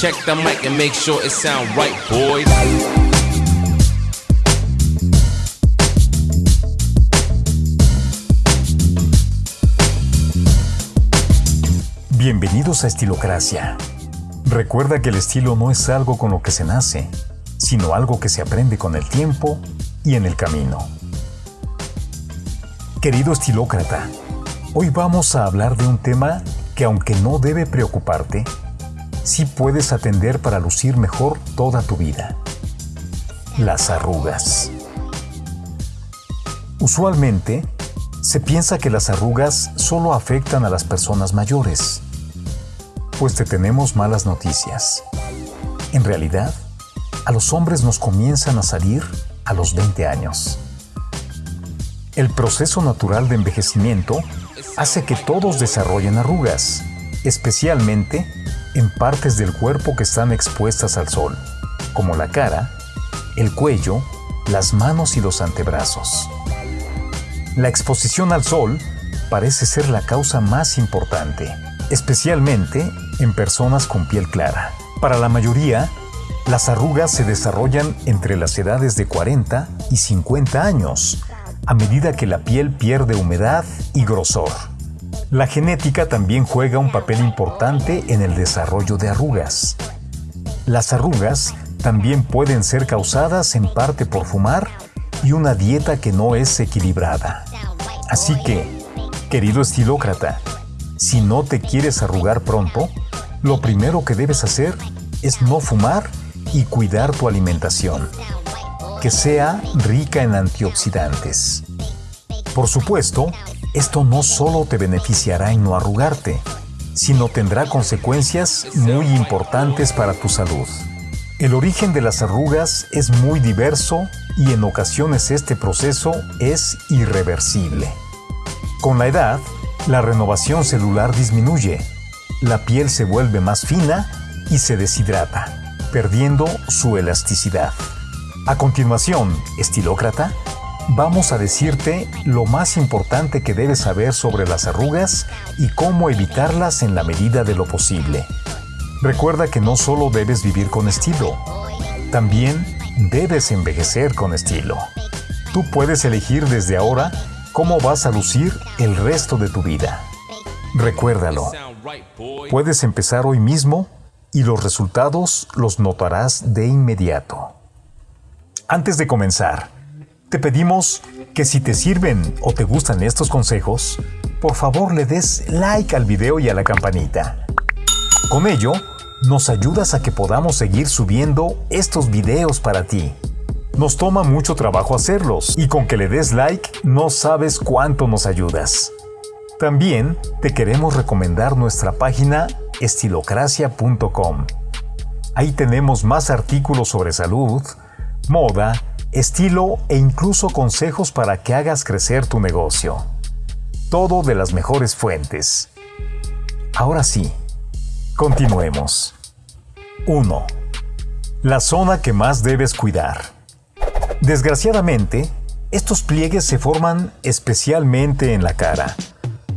Check the mic and make sure it sound right, boys. Bienvenidos a Estilocracia. Recuerda que el estilo no es algo con lo que se nace, sino algo que se aprende con el tiempo y en el camino. Querido estilócrata, hoy vamos a hablar de un tema que aunque no debe preocuparte, sí puedes atender para lucir mejor toda tu vida. Las arrugas. Usualmente, se piensa que las arrugas solo afectan a las personas mayores. Pues te tenemos malas noticias. En realidad, a los hombres nos comienzan a salir a los 20 años. El proceso natural de envejecimiento hace que todos desarrollen arrugas, especialmente en partes del cuerpo que están expuestas al sol, como la cara, el cuello, las manos y los antebrazos. La exposición al sol parece ser la causa más importante, especialmente en personas con piel clara. Para la mayoría, las arrugas se desarrollan entre las edades de 40 y 50 años, a medida que la piel pierde humedad y grosor. La genética también juega un papel importante en el desarrollo de arrugas. Las arrugas también pueden ser causadas en parte por fumar y una dieta que no es equilibrada. Así que, querido estilócrata, si no te quieres arrugar pronto, lo primero que debes hacer es no fumar y cuidar tu alimentación, que sea rica en antioxidantes. Por supuesto, esto no solo te beneficiará en no arrugarte, sino tendrá consecuencias muy importantes para tu salud. El origen de las arrugas es muy diverso y en ocasiones este proceso es irreversible. Con la edad, la renovación celular disminuye, la piel se vuelve más fina y se deshidrata, perdiendo su elasticidad. A continuación, estilócrata, vamos a decirte lo más importante que debes saber sobre las arrugas y cómo evitarlas en la medida de lo posible. Recuerda que no solo debes vivir con estilo, también debes envejecer con estilo. Tú puedes elegir desde ahora cómo vas a lucir el resto de tu vida. Recuérdalo, puedes empezar hoy mismo y los resultados los notarás de inmediato. Antes de comenzar, te pedimos que si te sirven o te gustan estos consejos, por favor le des like al video y a la campanita. Con ello, nos ayudas a que podamos seguir subiendo estos videos para ti. Nos toma mucho trabajo hacerlos y con que le des like no sabes cuánto nos ayudas. También te queremos recomendar nuestra página estilocracia.com. Ahí tenemos más artículos sobre salud, moda, estilo e incluso consejos para que hagas crecer tu negocio. Todo de las mejores fuentes. Ahora sí, continuemos. 1. La zona que más debes cuidar. Desgraciadamente, estos pliegues se forman especialmente en la cara,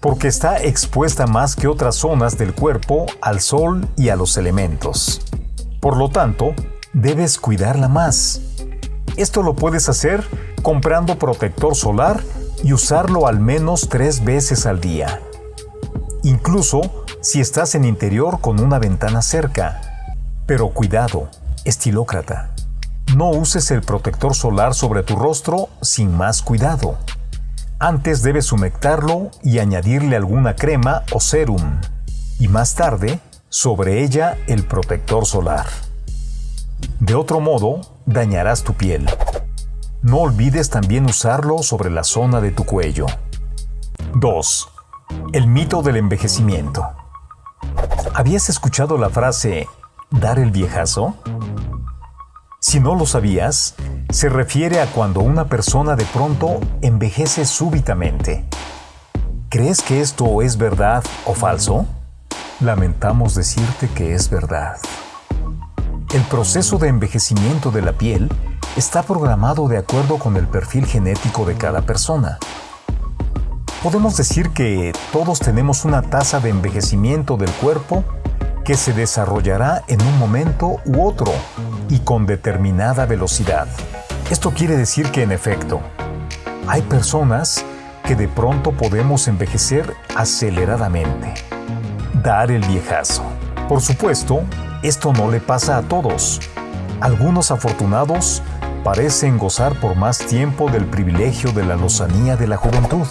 porque está expuesta más que otras zonas del cuerpo al sol y a los elementos. Por lo tanto, debes cuidarla más esto lo puedes hacer comprando protector solar y usarlo al menos tres veces al día. Incluso si estás en interior con una ventana cerca. Pero cuidado, estilócrata. No uses el protector solar sobre tu rostro sin más cuidado. Antes debes humectarlo y añadirle alguna crema o serum. Y más tarde, sobre ella el protector solar. De otro modo, dañarás tu piel. No olvides también usarlo sobre la zona de tu cuello. 2. El mito del envejecimiento. ¿Habías escuchado la frase dar el viejazo? Si no lo sabías, se refiere a cuando una persona de pronto envejece súbitamente. ¿Crees que esto es verdad o falso? Lamentamos decirte que es verdad. El proceso de envejecimiento de la piel está programado de acuerdo con el perfil genético de cada persona. Podemos decir que todos tenemos una tasa de envejecimiento del cuerpo que se desarrollará en un momento u otro y con determinada velocidad. Esto quiere decir que en efecto, hay personas que de pronto podemos envejecer aceleradamente. Dar el viejazo. Por supuesto, esto no le pasa a todos. Algunos afortunados parecen gozar por más tiempo del privilegio de la lozanía de la juventud.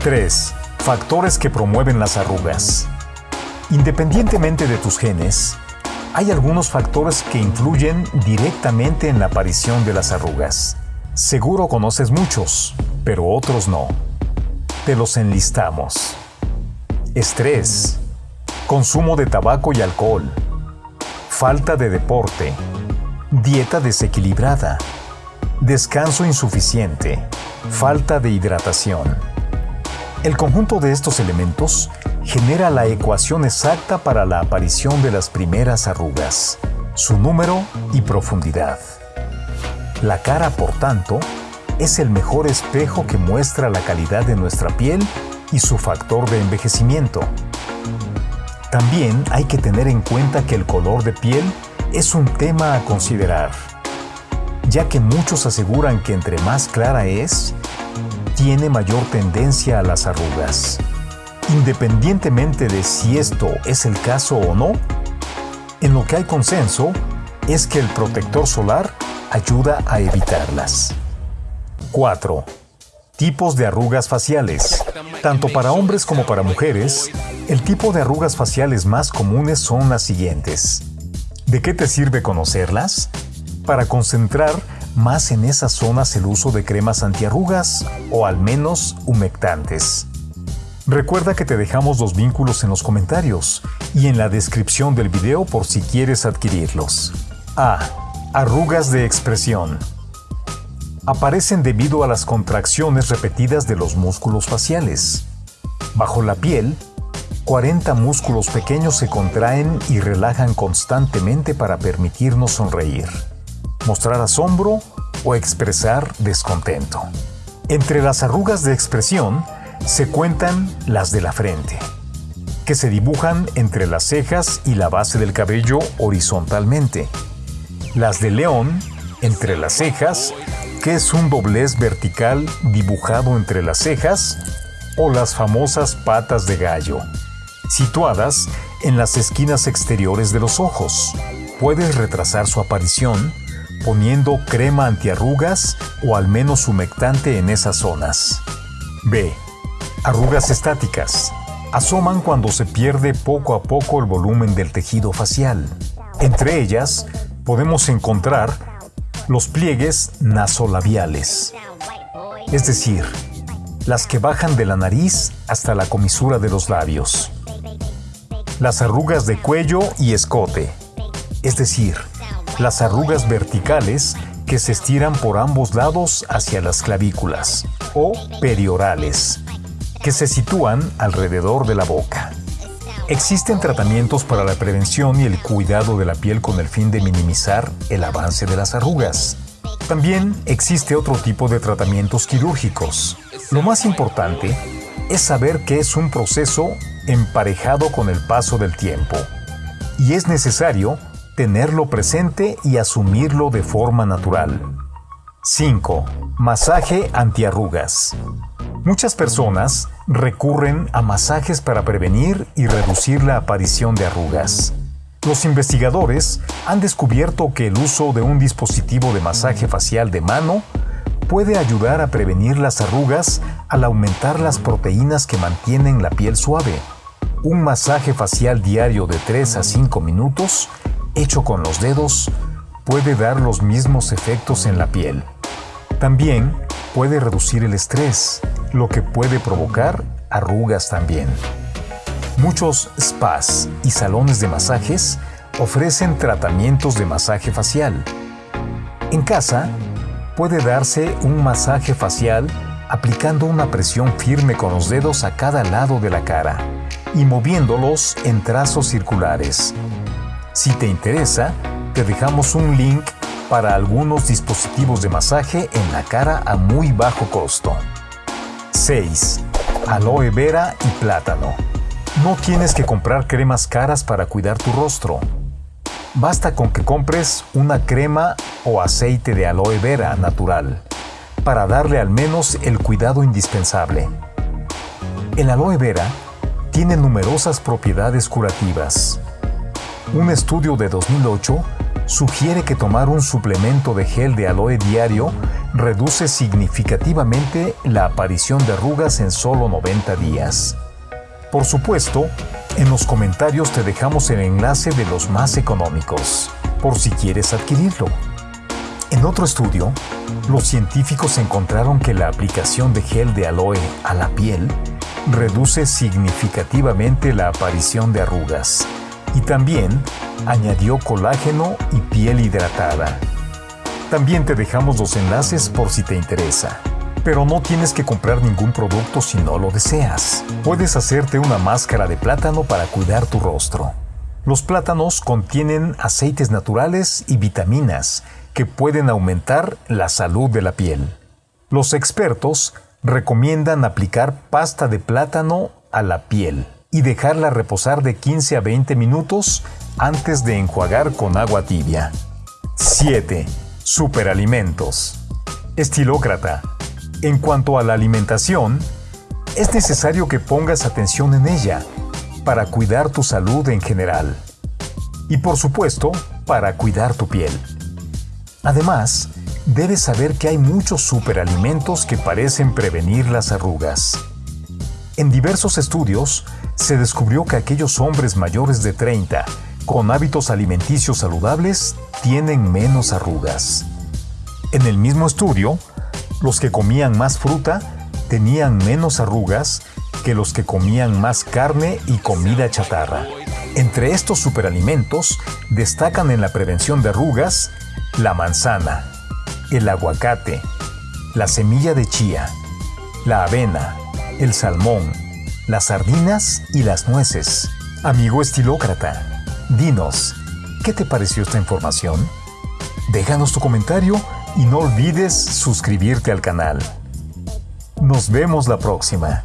3. Factores que promueven las arrugas. Independientemente de tus genes, hay algunos factores que influyen directamente en la aparición de las arrugas. Seguro conoces muchos, pero otros no. Te los enlistamos. Estrés, consumo de tabaco y alcohol, falta de deporte, dieta desequilibrada, descanso insuficiente, falta de hidratación. El conjunto de estos elementos genera la ecuación exacta para la aparición de las primeras arrugas, su número y profundidad. La cara, por tanto, es el mejor espejo que muestra la calidad de nuestra piel y su factor de envejecimiento. También hay que tener en cuenta que el color de piel es un tema a considerar, ya que muchos aseguran que entre más clara es, tiene mayor tendencia a las arrugas. Independientemente de si esto es el caso o no, en lo que hay consenso es que el protector solar ayuda a evitarlas. 4. Tipos de arrugas faciales. Tanto para hombres como para mujeres, el tipo de arrugas faciales más comunes son las siguientes. ¿De qué te sirve conocerlas? Para concentrar más en esas zonas el uso de cremas antiarrugas o al menos humectantes. Recuerda que te dejamos los vínculos en los comentarios y en la descripción del video por si quieres adquirirlos. A. Arrugas de expresión. Aparecen debido a las contracciones repetidas de los músculos faciales. Bajo la piel, 40 músculos pequeños se contraen y relajan constantemente para permitirnos sonreír, mostrar asombro o expresar descontento. Entre las arrugas de expresión se cuentan las de la frente, que se dibujan entre las cejas y la base del cabello horizontalmente. Las de león, entre las cejas, que es un doblez vertical dibujado entre las cejas, o las famosas patas de gallo, situadas en las esquinas exteriores de los ojos. Puedes retrasar su aparición poniendo crema antiarrugas o al menos humectante en esas zonas. B. Arrugas estáticas. Asoman cuando se pierde poco a poco el volumen del tejido facial. Entre ellas podemos encontrar los pliegues nasolabiales, es decir, las que bajan de la nariz hasta la comisura de los labios las arrugas de cuello y escote, es decir, las arrugas verticales que se estiran por ambos lados hacia las clavículas, o periorales, que se sitúan alrededor de la boca. Existen tratamientos para la prevención y el cuidado de la piel con el fin de minimizar el avance de las arrugas. También existe otro tipo de tratamientos quirúrgicos. Lo más importante es saber que es un proceso emparejado con el paso del tiempo, y es necesario tenerlo presente y asumirlo de forma natural. 5. Masaje antiarrugas. Muchas personas recurren a masajes para prevenir y reducir la aparición de arrugas. Los investigadores han descubierto que el uso de un dispositivo de masaje facial de mano puede ayudar a prevenir las arrugas al aumentar las proteínas que mantienen la piel suave. Un masaje facial diario de 3 a 5 minutos, hecho con los dedos, puede dar los mismos efectos en la piel. También puede reducir el estrés, lo que puede provocar arrugas también. Muchos spas y salones de masajes ofrecen tratamientos de masaje facial. En casa, puede darse un masaje facial aplicando una presión firme con los dedos a cada lado de la cara y moviéndolos en trazos circulares. Si te interesa, te dejamos un link para algunos dispositivos de masaje en la cara a muy bajo costo. 6. Aloe vera y plátano. No tienes que comprar cremas caras para cuidar tu rostro. Basta con que compres una crema o aceite de aloe vera natural para darle al menos el cuidado indispensable. El aloe vera tiene numerosas propiedades curativas. Un estudio de 2008 sugiere que tomar un suplemento de gel de aloe diario reduce significativamente la aparición de arrugas en solo 90 días. Por supuesto, en los comentarios te dejamos el enlace de los más económicos, por si quieres adquirirlo. En otro estudio, los científicos encontraron que la aplicación de gel de aloe a la piel reduce significativamente la aparición de arrugas y también añadió colágeno y piel hidratada. También te dejamos los enlaces por si te interesa. Pero no tienes que comprar ningún producto si no lo deseas. Puedes hacerte una máscara de plátano para cuidar tu rostro. Los plátanos contienen aceites naturales y vitaminas que pueden aumentar la salud de la piel. Los expertos recomiendan aplicar pasta de plátano a la piel y dejarla reposar de 15 a 20 minutos antes de enjuagar con agua tibia. 7. Superalimentos. Estilócrata. En cuanto a la alimentación, es necesario que pongas atención en ella para cuidar tu salud en general. Y por supuesto, para cuidar tu piel. Además, debes saber que hay muchos superalimentos que parecen prevenir las arrugas. En diversos estudios, se descubrió que aquellos hombres mayores de 30 con hábitos alimenticios saludables tienen menos arrugas. En el mismo estudio, los que comían más fruta tenían menos arrugas que los que comían más carne y comida chatarra. Entre estos superalimentos destacan en la prevención de arrugas la manzana, el aguacate, la semilla de chía, la avena, el salmón, las sardinas y las nueces. Amigo estilócrata, dinos, ¿qué te pareció esta información? Déjanos tu comentario y no olvides suscribirte al canal. Nos vemos la próxima.